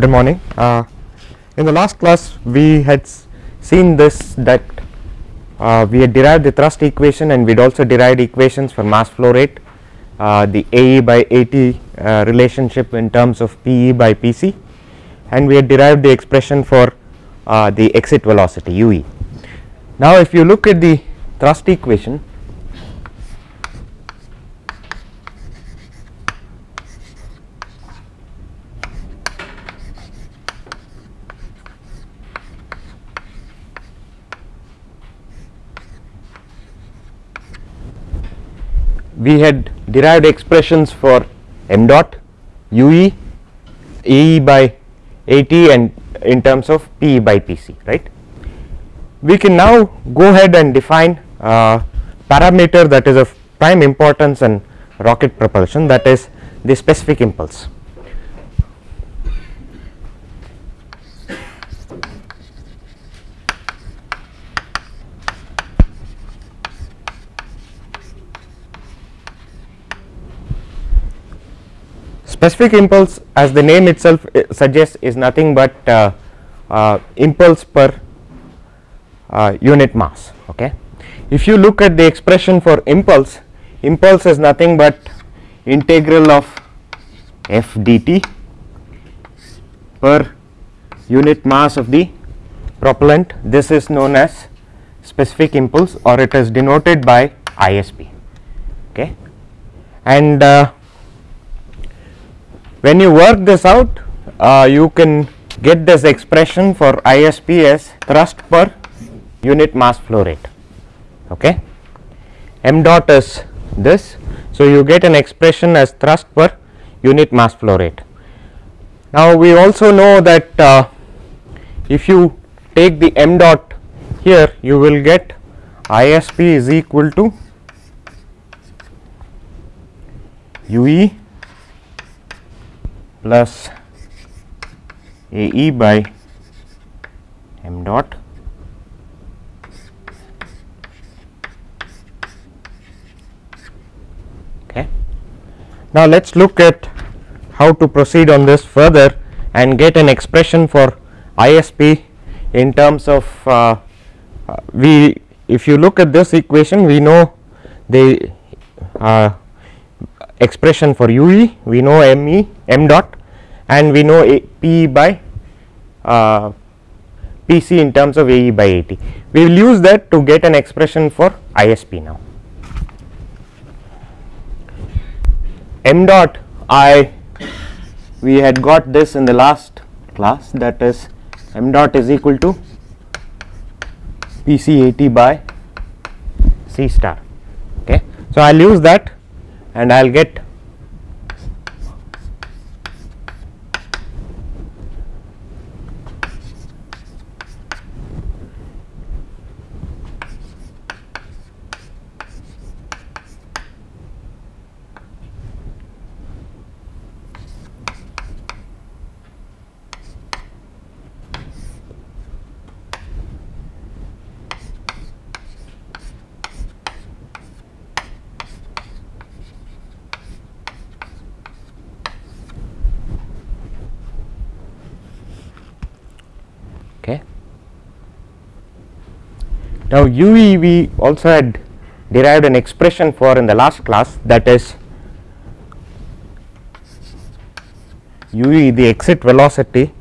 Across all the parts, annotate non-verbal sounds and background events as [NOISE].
good morning. Uh, in the last class we had seen this that uh, we had derived the thrust equation and we had also derived equations for mass flow rate, uh, the AE by AT uh, relationship in terms of PE by PC and we had derived the expression for uh, the exit velocity UE. Now if you look at the thrust equation we had derived expressions for m dot ue ae by at and in terms of pe by pc right? We can now go ahead and define uh, parameter that is of prime importance in rocket propulsion that is the specific impulse specific impulse as the name itself uh, suggests is nothing but uh, uh, impulse per uh, unit mass okay? If you look at the expression for impulse impulse is nothing but integral of f dt per unit mass of the propellant. This is known as specific impulse or it is denoted by isp okay? And uh, when you work this out uh, you can get this expression for ISP as thrust per unit mass flow rate okay? M dot is this so you get an expression as thrust per unit mass flow rate. Now we also know that uh, if you take the m dot here you will get ISP is equal to UE plus AE by m dot okay. Now let us look at how to proceed on this further and get an expression for ISP in terms of uh, uh, we if you look at this equation we know the uh, expression for UE we know ME m dot and we know A, P by uh, PC in terms of AE by AT. We will use that to get an expression for ISP now. M dot I we had got this in the last class that is m dot is equal to PC AT by C star okay. So, I will use that and I will get okay. Now UE we also had derived an expression for in the last class that is UE the exit velocity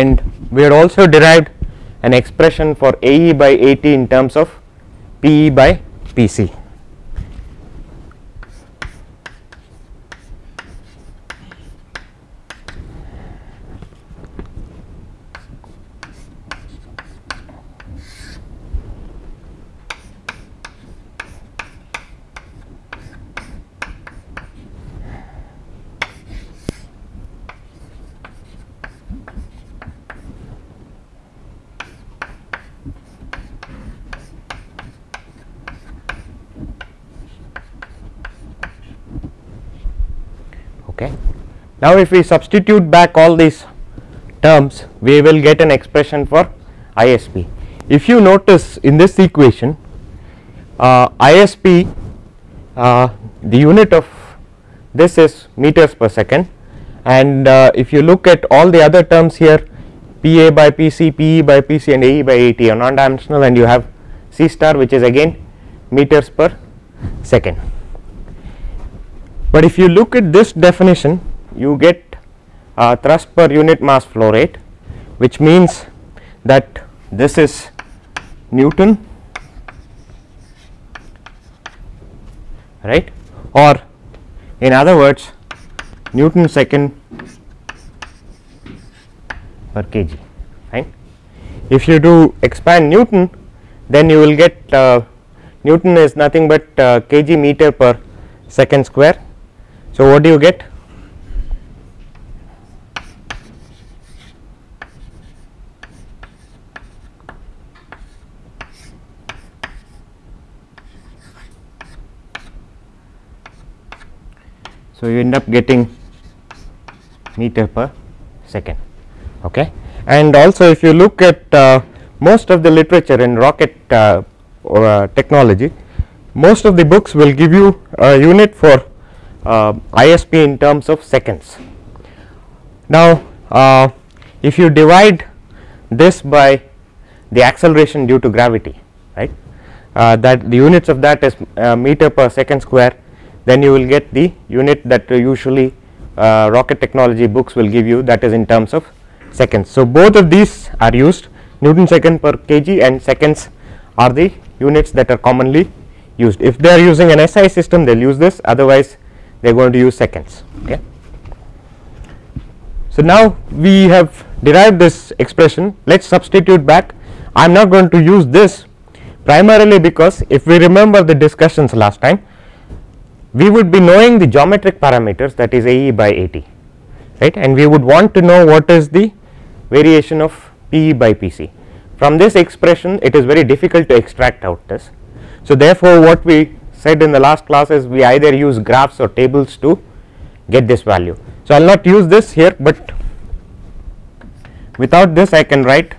and we had also derived an expression for AE by AT in terms of PE by PC. Now, if we substitute back all these terms we will get an expression for ISP. If you notice in this equation uh, ISP uh, the unit of this is meters per second and uh, if you look at all the other terms here PA by PC, PE by PC and AE by AT are non dimensional and you have C star which is again meters per second. But if you look at this definition you get uh, thrust per unit mass flow rate which means that this is Newton right or in other words Newton second per kg right. If you do expand Newton then you will get uh, Newton is nothing but uh, kg meter per second square. So, what do you get So, you end up getting meter per second okay. and also if you look at uh, most of the literature in rocket uh, uh, technology most of the books will give you a unit for uh, ISP in terms of seconds. Now, uh, if you divide this by the acceleration due to gravity right uh, that the units of that is meter per second square then you will get the unit that usually uh, rocket technology books will give you that is in terms of seconds. So, both of these are used Newton second per kg and seconds are the units that are commonly used. If they are using an SI system they will use this otherwise they are going to use seconds. Okay. So, now we have derived this expression let us substitute back I am not going to use this primarily because if we remember the discussions last time we would be knowing the geometric parameters that is AE by AT right and we would want to know what is the variation of PE by PC. From this expression it is very difficult to extract out this. So, therefore, what we said in the last class is we either use graphs or tables to get this value. So, I will not use this here, but without this I can write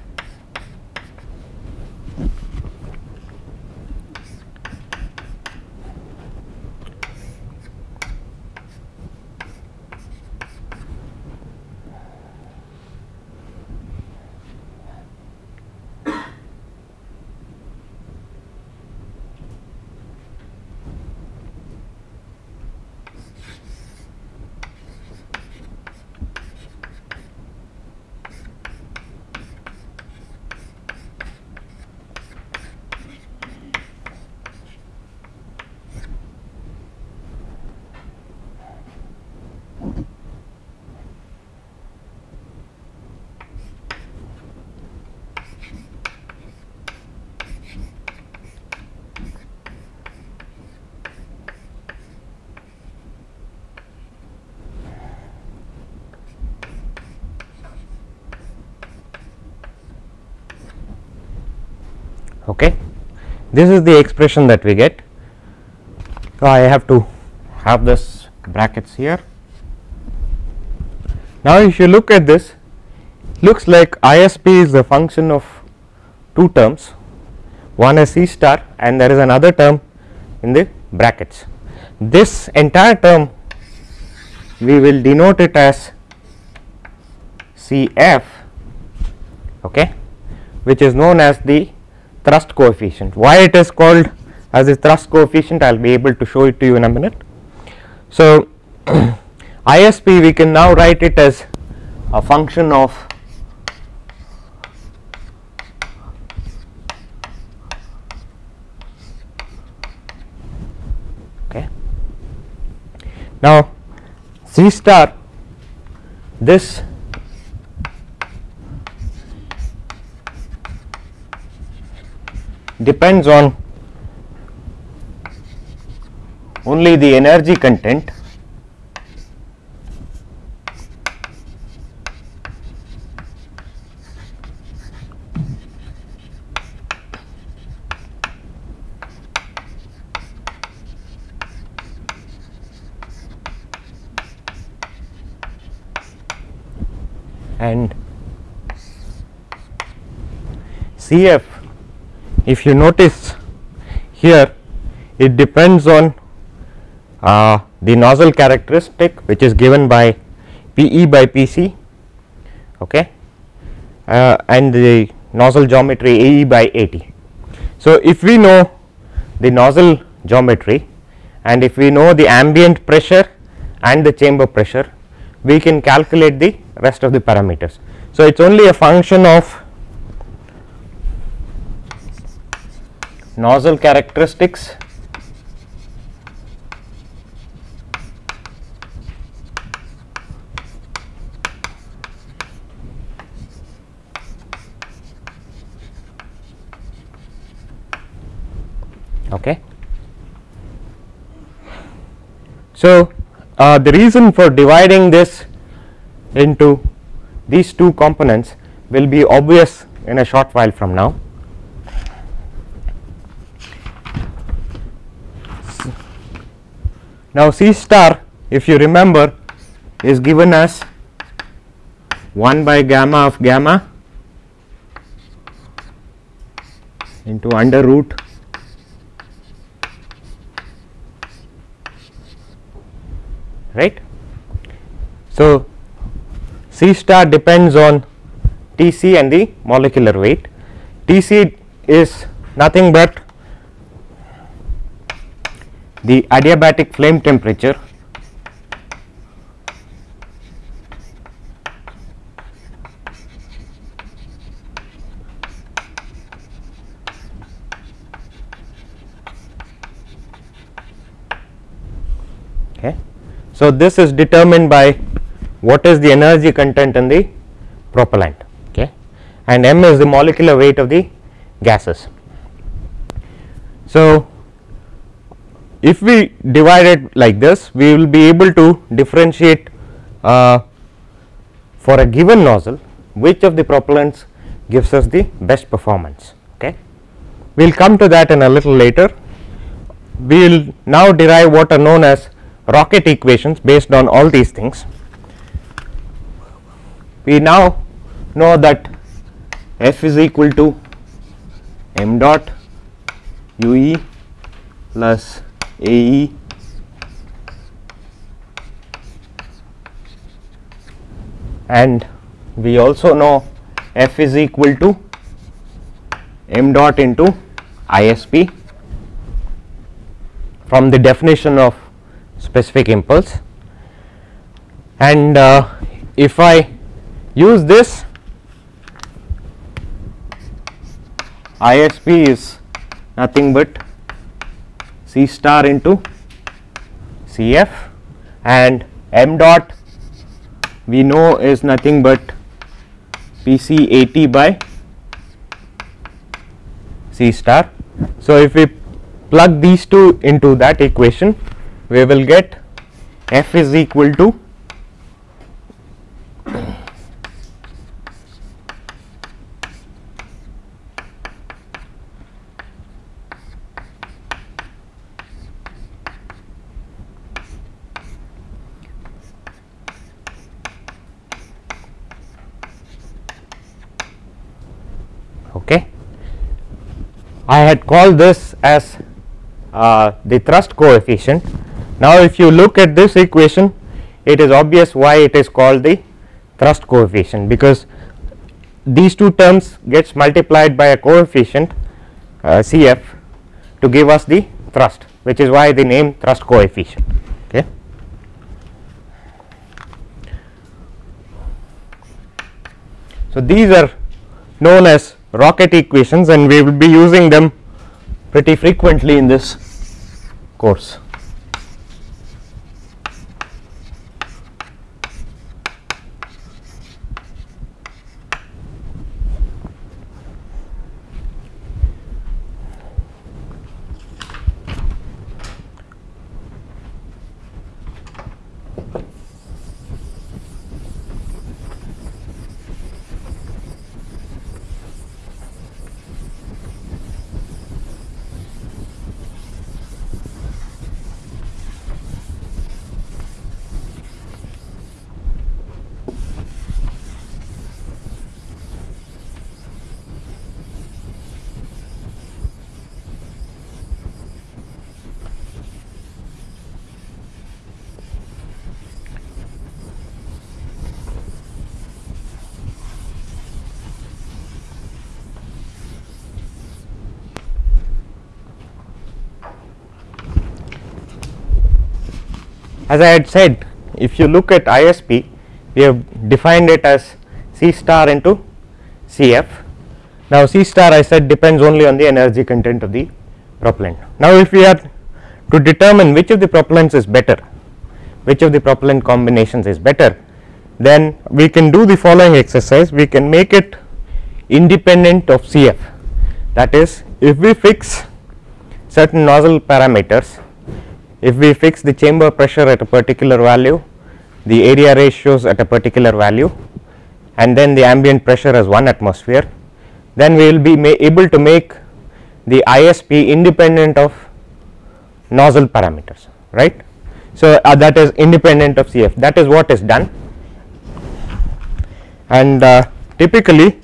okay. This is the expression that we get. So, I have to have this brackets here. Now, if you look at this looks like ISP is a function of two terms one is C star and there is another term in the brackets. This entire term we will denote it as CF okay, which is known as the thrust coefficient. Why it is called as a thrust coefficient I will be able to show it to you in a minute. So, [CLEARS THROAT] ISP we can now write it as a function of okay. Now, C star this depends on only the energy content. And CF if you notice here it depends on uh, the nozzle characteristic which is given by P e by P c okay, uh, and the nozzle geometry A e by A t. So, if we know the nozzle geometry and if we know the ambient pressure and the chamber pressure we can calculate the rest of the parameters. So, it is only a function of nozzle characteristics okay. So, uh, the reason for dividing this into these two components will be obvious in a short while from now. Now, C star if you remember is given as 1 by gamma of gamma into under root right. So, C star depends on T c and the molecular weight. T c is nothing but the adiabatic flame temperature okay. So, this is determined by what is the energy content in the propellant okay and m is the molecular weight of the gases. So, if we divide it like this we will be able to differentiate uh, for a given nozzle which of the propellants gives us the best performance okay. We will come to that in a little later. We will now derive what are known as rocket equations based on all these things. We now know that F is equal to m dot u e plus a. E and we also know F is equal to m dot into ISP from the definition of specific impulse. And uh, if I use this ISP is nothing but C star into CF and m dot we know is nothing but PC AT by C star. So, if we plug these two into that equation we will get f is equal to okay. I had called this as uh, the thrust coefficient now, if you look at this equation it is obvious why it is called the thrust coefficient because these two terms gets multiplied by a coefficient uh, CF to give us the thrust which is why the name thrust coefficient. Okay. So, these are known as rocket equations and we will be using them pretty frequently in this course. As I had said if you look at ISP we have defined it as C star into Cf. Now C star I said depends only on the energy content of the propellant. Now if we are to determine which of the propellants is better, which of the propellant combinations is better, then we can do the following exercise, we can make it independent of Cf. That is if we fix certain nozzle parameters, if we fix the chamber pressure at a particular value, the area ratios at a particular value and then the ambient pressure as 1 atmosphere, then we will be able to make the ISP independent of nozzle parameters right. So, uh, that is independent of Cf that is what is done and uh, typically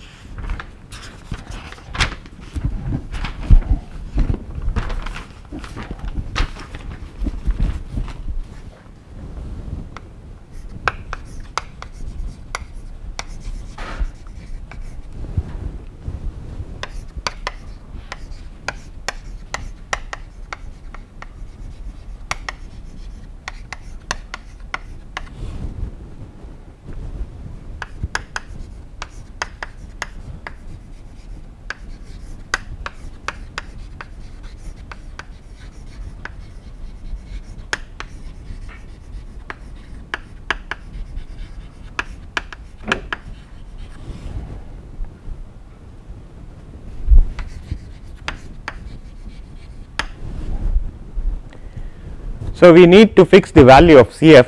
So, we need to fix the value of Cf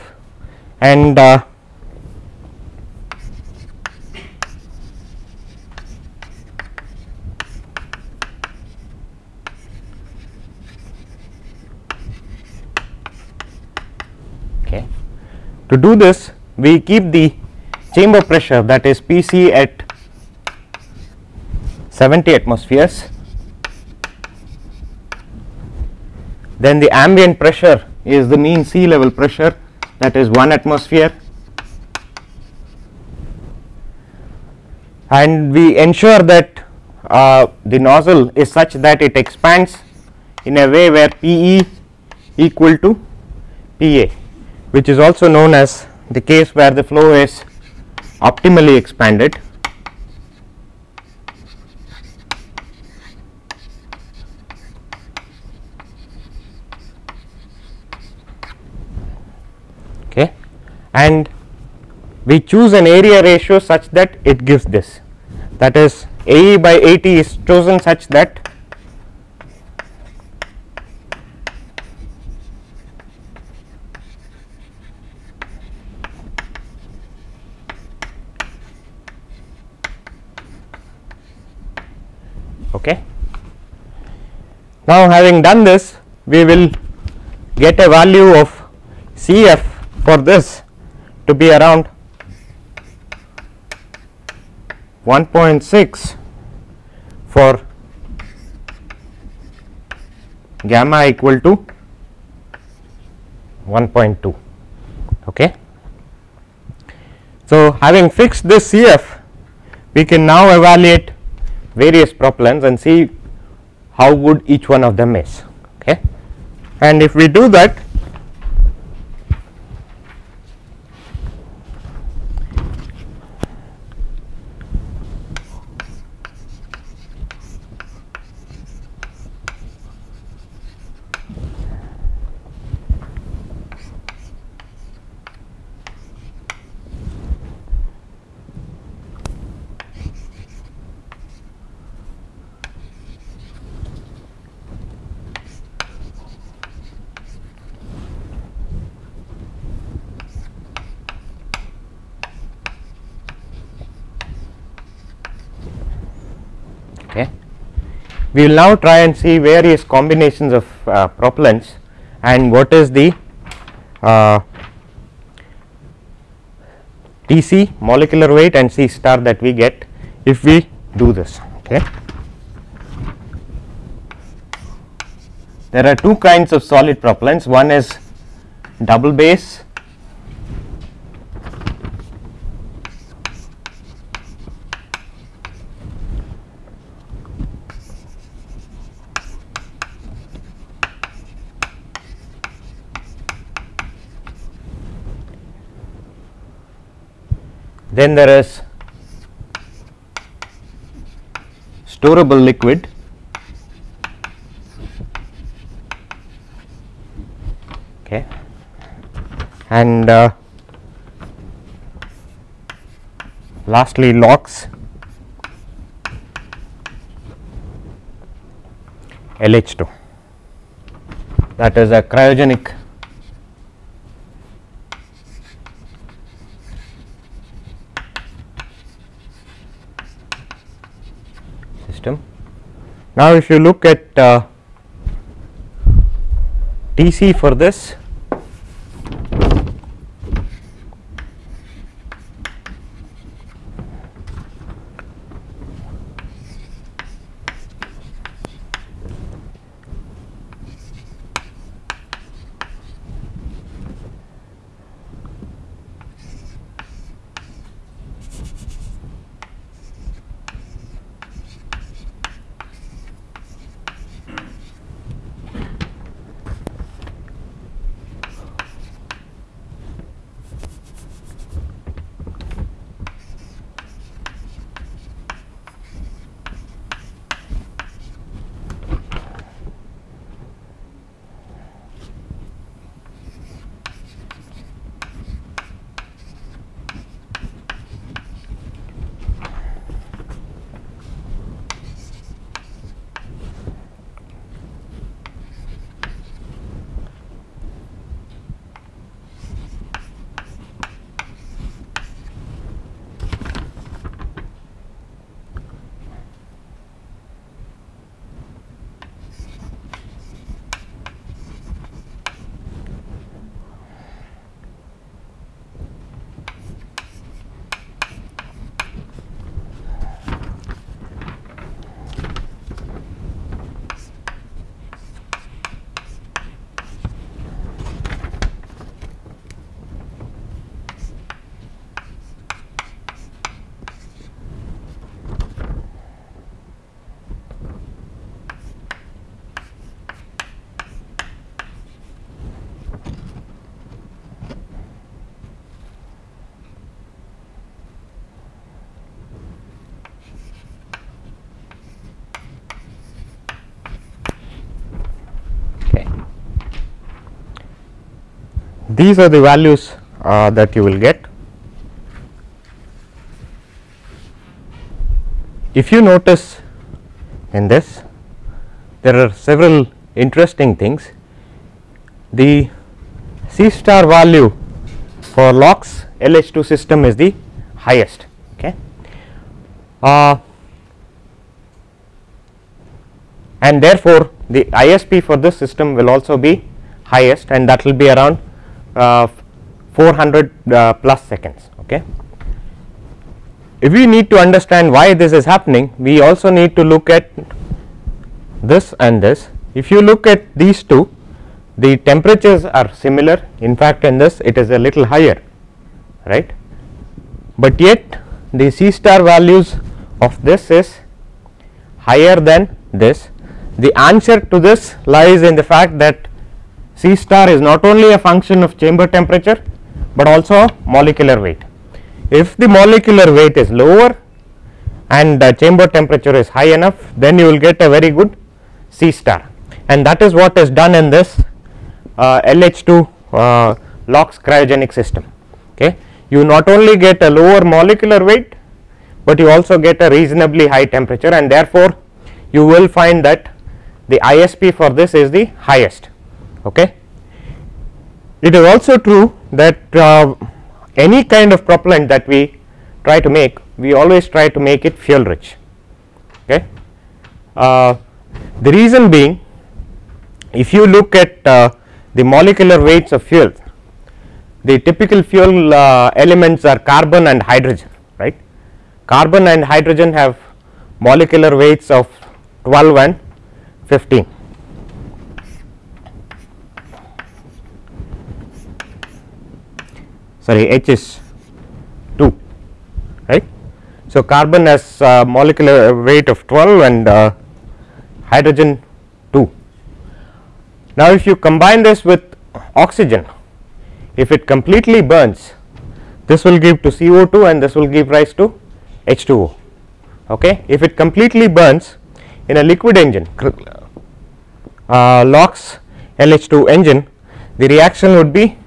and uh, okay. To do this we keep the chamber pressure that is P c at 70 atmospheres then the ambient pressure is the mean sea level pressure that is 1 atmosphere. And we ensure that uh, the nozzle is such that it expands in a way where P e equal to P a which is also known as the case where the flow is optimally expanded and we choose an area ratio such that it gives this that is AE by AT is chosen such that okay. Now having done this we will get a value of Cf for this to be around 1.6 for gamma equal to 1.2 okay. So, having fixed this CF we can now evaluate various propellants and see how good each one of them is okay. And if we do that we will now try and see various combinations of uh, propellants and what is the uh, Tc molecular weight and C star that we get if we do this. Okay. There are two kinds of solid propellants one is double base then there is storable liquid. Okay. And uh, lastly LOX LH2 that is a cryogenic system. Now, if you look at uh, TC for this These are the values uh, that you will get. If you notice in this there are several interesting things. The C star value for LOX LH2 system is the highest. Okay. Uh, and therefore, the ISP for this system will also be highest and that will be around 400 uh, plus seconds. Okay. If we need to understand why this is happening, we also need to look at this and this. If you look at these two, the temperatures are similar. In fact, in this it is a little higher, right. But yet the C star values of this is higher than this. The answer to this lies in the fact that C star is not only a function of chamber temperature, but also molecular weight. If the molecular weight is lower and the chamber temperature is high enough, then you will get a very good C star and that is what is done in this uh, LH2 uh, LOX cryogenic system. Okay. You not only get a lower molecular weight, but you also get a reasonably high temperature and therefore, you will find that the ISP for this is the highest. Okay. It is also true that uh, any kind of propellant that we try to make, we always try to make it fuel rich. Okay. Uh, the reason being if you look at uh, the molecular weights of fuel, the typical fuel uh, elements are carbon and hydrogen right. Carbon and hydrogen have molecular weights of 12 and 15. Sorry, H is 2 right. So, carbon has uh, molecular weight of 12 and uh, hydrogen 2. Now, if you combine this with oxygen, if it completely burns, this will give to CO2 and this will give rise to H2O. Okay. If it completely burns in a liquid engine uh, LOX LH2 engine the reaction would be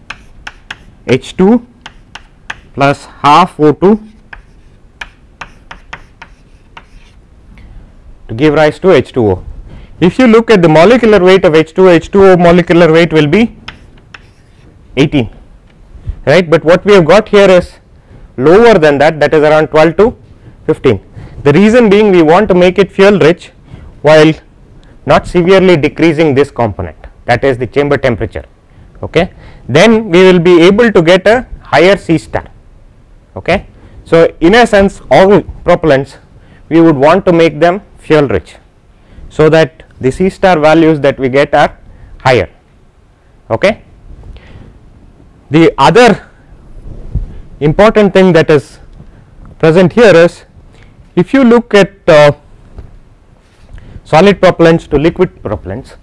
H2 plus half O2 to give rise to H2O. If you look at the molecular weight of H2O, H2O molecular weight will be 18 right, but what we have got here is lower than that that is around 12 to 15. The reason being we want to make it fuel rich while not severely decreasing this component that is the chamber temperature okay. Then we will be able to get a higher C star okay. So in a sense all propellants we would want to make them fuel rich so that the C star values that we get are higher okay. The other important thing that is present here is if you look at uh, solid propellants to liquid propellants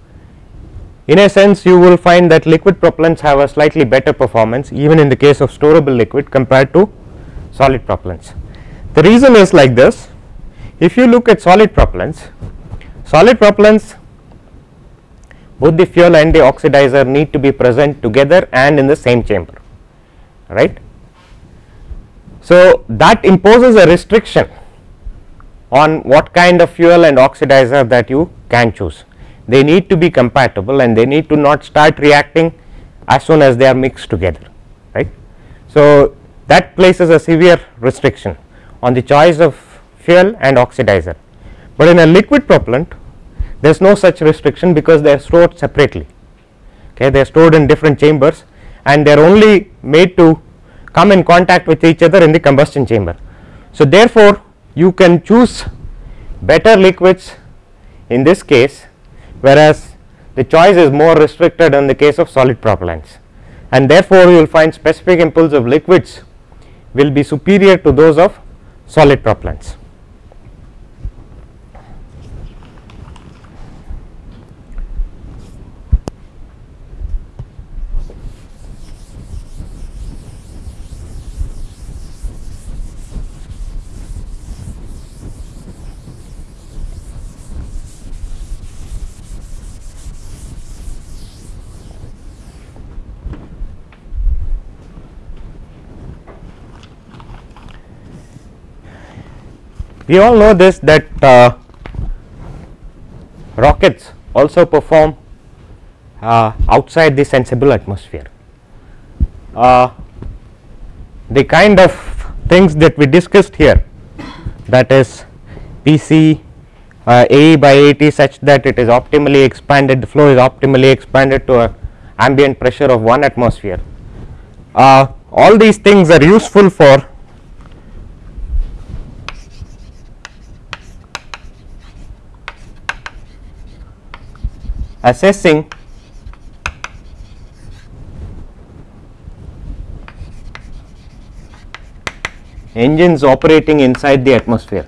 in a sense you will find that liquid propellants have a slightly better performance even in the case of storable liquid compared to solid propellants. The reason is like this if you look at solid propellants solid propellants both the fuel and the oxidizer need to be present together and in the same chamber right. So, that imposes a restriction on what kind of fuel and oxidizer that you can choose. They need to be compatible and they need to not start reacting as soon as they are mixed together right. So, that places a severe restriction on the choice of fuel and oxidizer, but in a liquid propellant there is no such restriction because they are stored separately. Okay they are stored in different chambers and they are only made to come in contact with each other in the combustion chamber. So, therefore, you can choose better liquids in this case whereas the choice is more restricted in the case of solid propellants. And therefore, you will find specific impulse of liquids will be superior to those of solid propellants. We all know this that uh, rockets also perform uh, outside the sensible atmosphere. Uh, the kind of things that we discussed here that is PC uh, A by AT such that it is optimally expanded the flow is optimally expanded to a ambient pressure of 1 atmosphere. Uh, all these things are useful for assessing engines operating inside the atmosphere.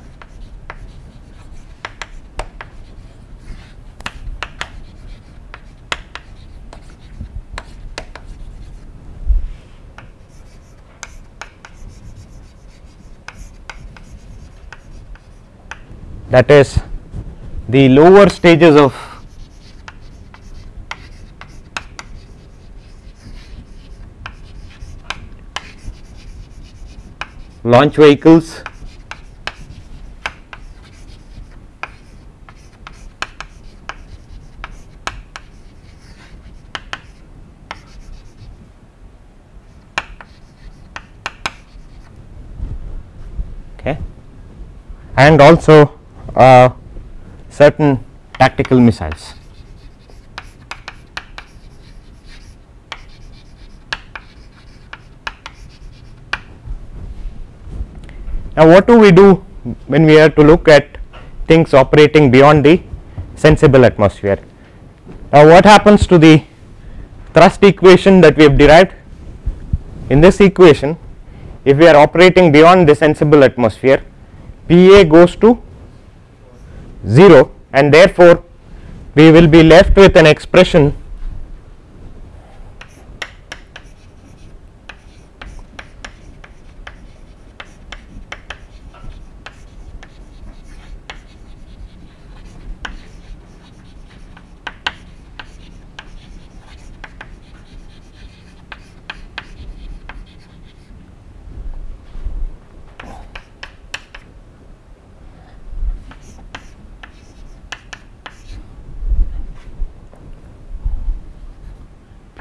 that is the lower stages of launch vehicles. Okay. And also uh, certain tactical missiles Now, what do we do when we are to look at things operating beyond the sensible atmosphere? Now, what happens to the thrust equation that we have derived? In this equation, if we are operating beyond the sensible atmosphere, Pa goes to 0 and therefore, we will be left with an expression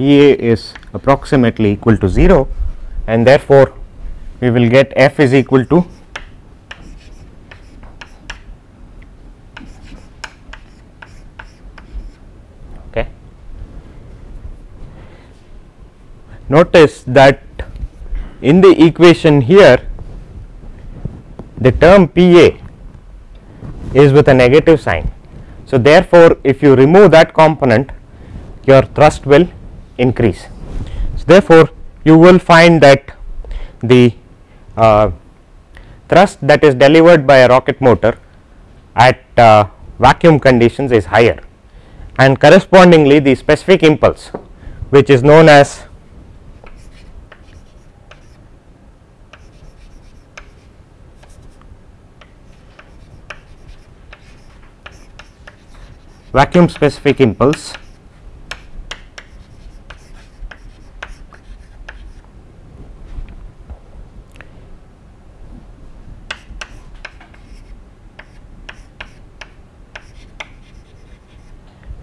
P A is approximately equal to 0 and therefore, we will get F is equal to okay. Notice that in the equation here the term P A is with a negative sign. So, therefore, if you remove that component your thrust will increase. So, therefore, you will find that the uh, thrust that is delivered by a rocket motor at uh, vacuum conditions is higher and correspondingly the specific impulse which is known as vacuum specific impulse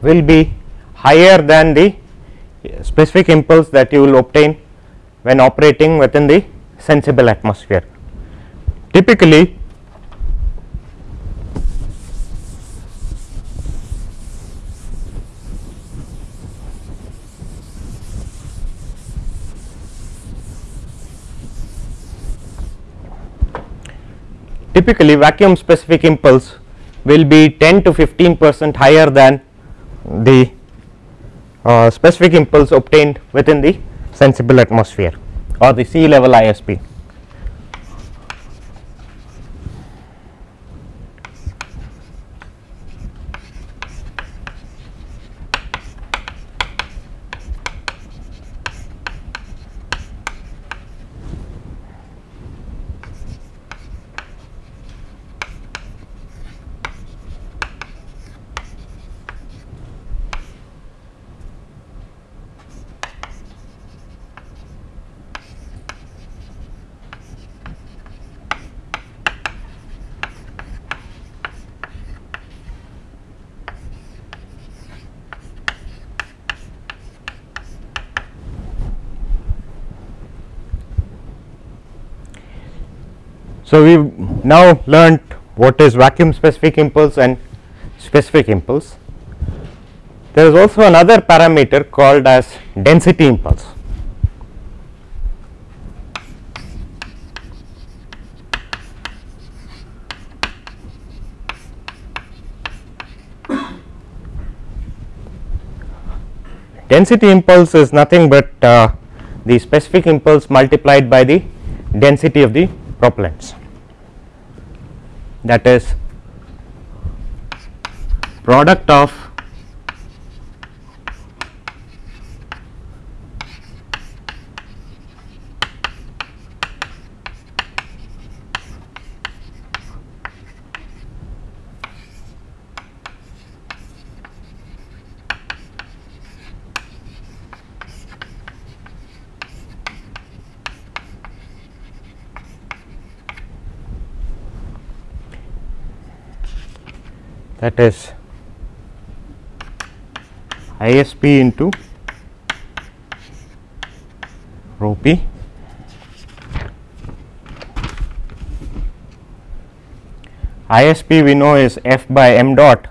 will be higher than the specific impulse that you will obtain when operating within the sensible atmosphere. Typically, typically vacuum specific impulse will be 10 to 15 percent higher than the uh, specific impulse obtained within the sensible atmosphere or the sea level ISP. So, we have now learnt what is vacuum specific impulse and specific impulse. There is also another parameter called as density impulse. Density impulse is nothing but uh, the specific impulse multiplied by the density of the propellants that is product of that is ISP into rho p. ISP we know is F by m dot.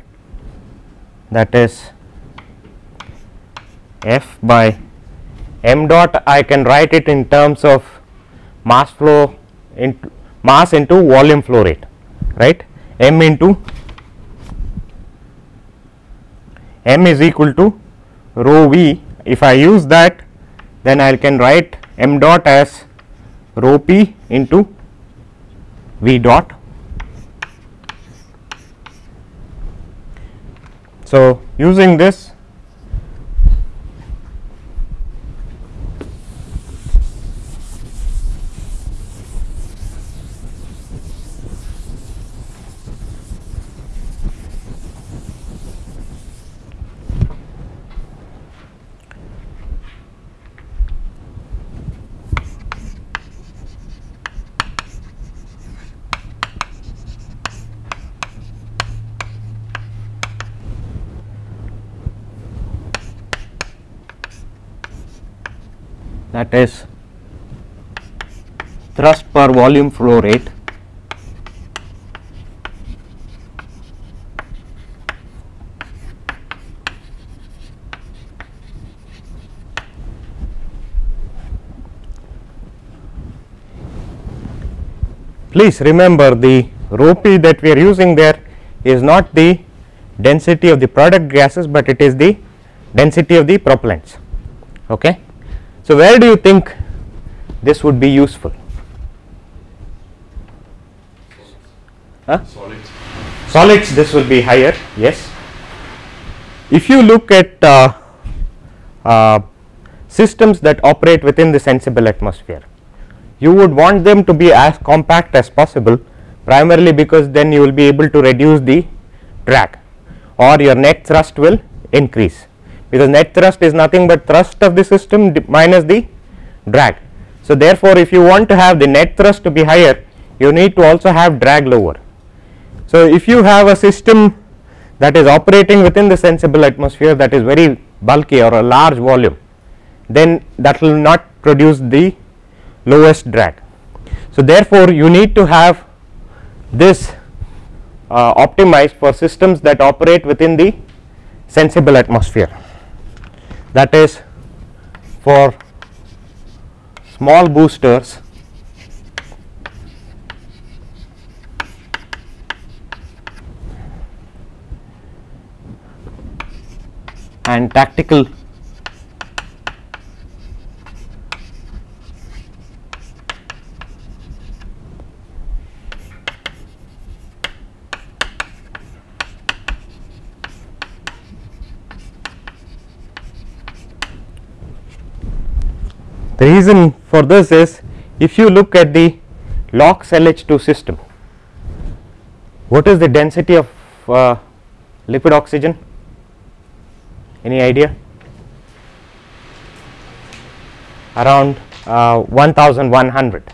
That is F by m dot. I can write it in terms of mass flow into mass into volume flow rate right? M into m is equal to rho v if I use that then I can write m dot as rho p into v dot. So, using this that is thrust per volume flow rate please remember the rho p that we are using there is not the density of the product gases, but it is the density of the propellants. Okay. So, where do you think this would be useful? Huh? Solids. Solids this will be higher yes. If you look at uh, uh, systems that operate within the sensible atmosphere, you would want them to be as compact as possible primarily because then you will be able to reduce the drag or your net thrust will increase because net thrust is nothing but thrust of the system minus the drag. So, therefore, if you want to have the net thrust to be higher you need to also have drag lower. So, if you have a system that is operating within the sensible atmosphere that is very bulky or a large volume then that will not produce the lowest drag. So, therefore, you need to have this uh, optimized for systems that operate within the sensible atmosphere that is for small boosters. And tactical The reason for this is if you look at the LOX LH2 system, what is the density of uh, liquid oxygen? Any idea? Around uh, 1100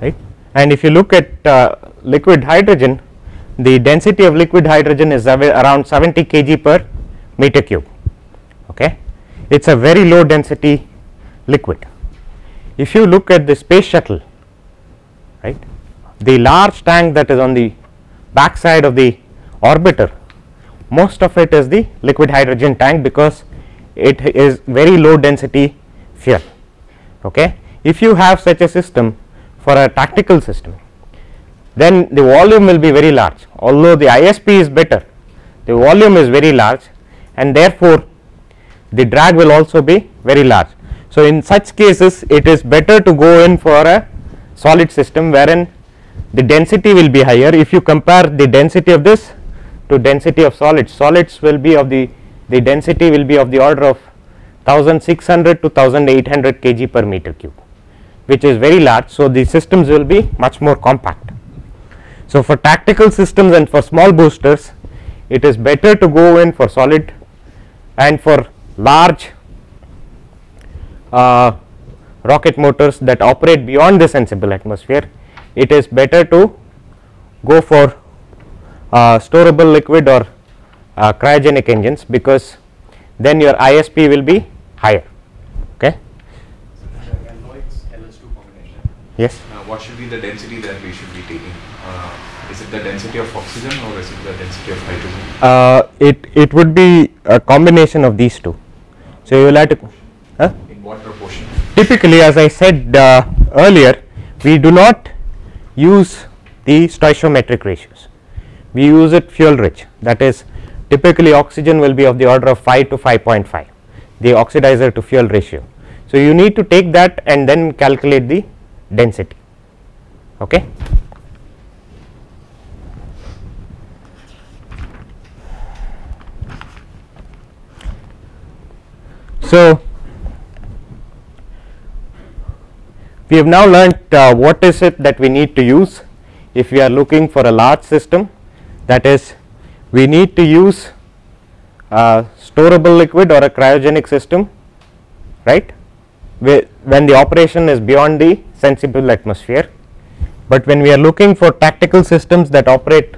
right and if you look at uh, liquid hydrogen the density of liquid hydrogen is around 70 kg per meter cube okay it is a very low density liquid. If you look at the space shuttle right the large tank that is on the back side of the orbiter most of it is the liquid hydrogen tank because it is very low density fuel. Okay. If you have such a system for a tactical system then the volume will be very large although the ISP is better the volume is very large and therefore the drag will also be very large so, in such cases it is better to go in for a solid system wherein the density will be higher if you compare the density of this to density of solids solids will be of the the density will be of the order of 1600 to 1800 kg per meter cube which is very large. So, the systems will be much more compact. So, for tactical systems and for small boosters it is better to go in for solid and for large rocket motors that operate beyond the sensible atmosphere, it is better to go for uh, storable liquid or uh, cryogenic engines because then your ISP will be higher. Okay. Yes. Uh, what should be the density that we should be taking? Uh, is it the density of oxygen or is it the density of hydrogen? Uh, it it would be a combination of these two. So you will have to. Huh? Typically as I said uh, earlier we do not use the stoichiometric ratios, we use it fuel rich that is typically oxygen will be of the order of 5 to 5.5 the oxidizer to fuel ratio. So, you need to take that and then calculate the density. Okay. So, We have now learnt uh, what is it that we need to use if we are looking for a large system. That is we need to use a storable liquid or a cryogenic system right? When the operation is beyond the sensible atmosphere. But when we are looking for tactical systems that operate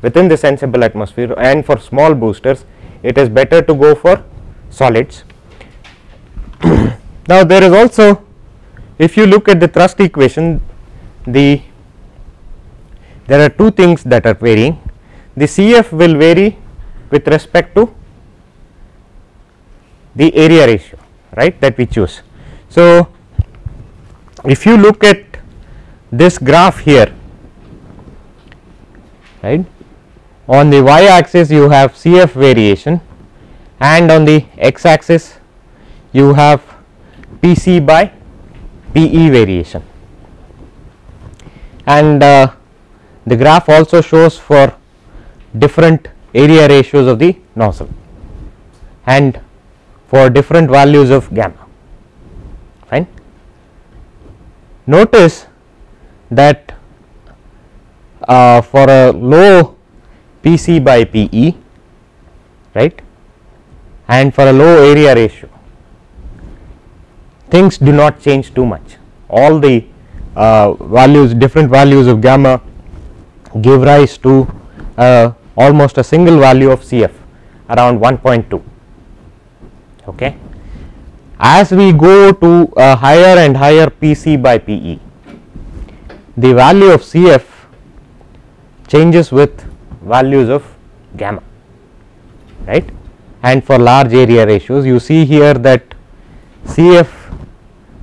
within the sensible atmosphere and for small boosters it is better to go for solids. [CLEARS THROAT] Now, there is also if you look at the thrust equation the there are two things that are varying the CF will vary with respect to the area ratio right that we choose. So, if you look at this graph here right on the y axis you have CF variation and on the x axis you have PC by PE variation and uh, the graph also shows for different area ratios of the nozzle and for different values of gamma fine. Notice that uh, for a low PC by PE right and for a low area ratio things do not change too much all the uh, values different values of gamma give rise to uh, almost a single value of CF around 1.2 okay. As we go to a higher and higher PC by PE the value of CF changes with values of gamma right and for large area ratios you see here that CF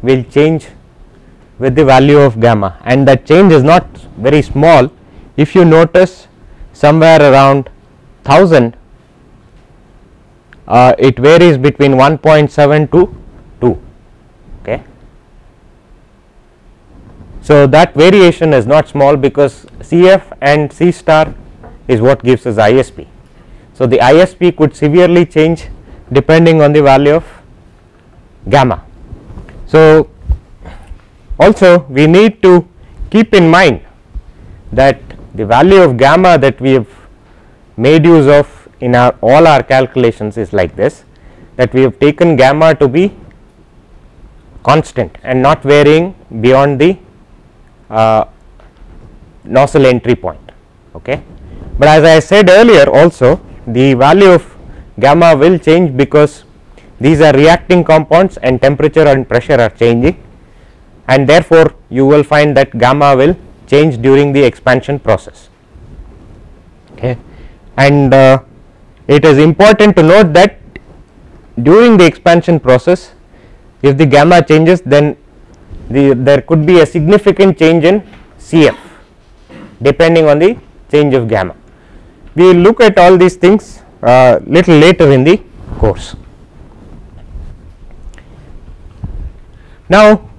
will change with the value of gamma and that change is not very small if you notice somewhere around 1000 uh, it varies between 1.7 to 2 okay so, that variation is not small because CF and C star is what gives us ISP. So, the ISP could severely change depending on the value of gamma. So, also we need to keep in mind that the value of gamma that we have made use of in our all our calculations is like this that we have taken gamma to be constant and not varying beyond the uh, nozzle entry point. Okay. But as I said earlier also the value of gamma will change because these are reacting compounds and temperature and pressure are changing and therefore, you will find that gamma will change during the expansion process. Okay. And uh, it is important to note that during the expansion process if the gamma changes then the there could be a significant change in CF depending on the change of gamma. We will look at all these things uh, little later in the course. Now,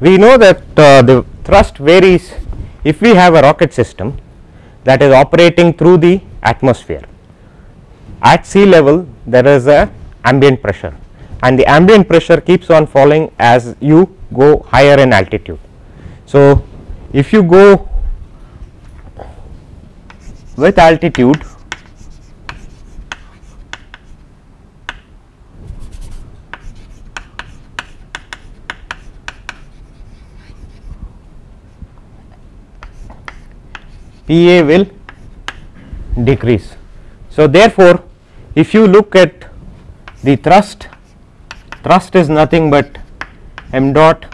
we know that uh, the thrust varies if we have a rocket system that is operating through the atmosphere. At sea level there is a ambient pressure and the ambient pressure keeps on falling as you go higher in altitude. So, if you go with altitude Pa will decrease. So, therefore, if you look at the thrust, thrust is nothing but m dot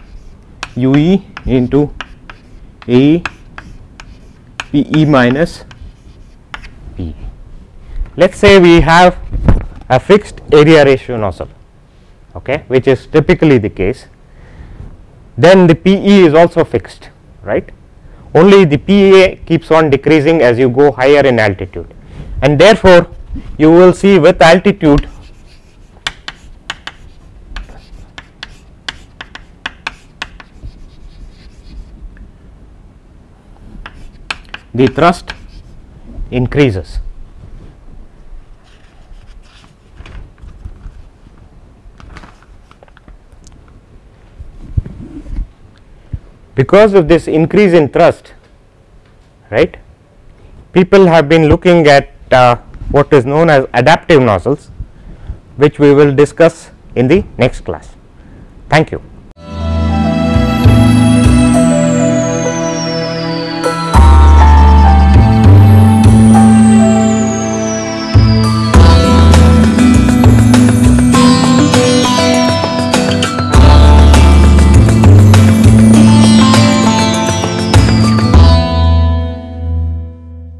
u e into A P e minus P. Let us say we have a fixed area ratio nozzle, okay, which is typically the case, then the P e is also fixed, right only the PA keeps on decreasing as you go higher in altitude and therefore, you will see with altitude the thrust increases. Because of this increase in thrust right people have been looking at uh, what is known as adaptive nozzles which we will discuss in the next class. Thank you.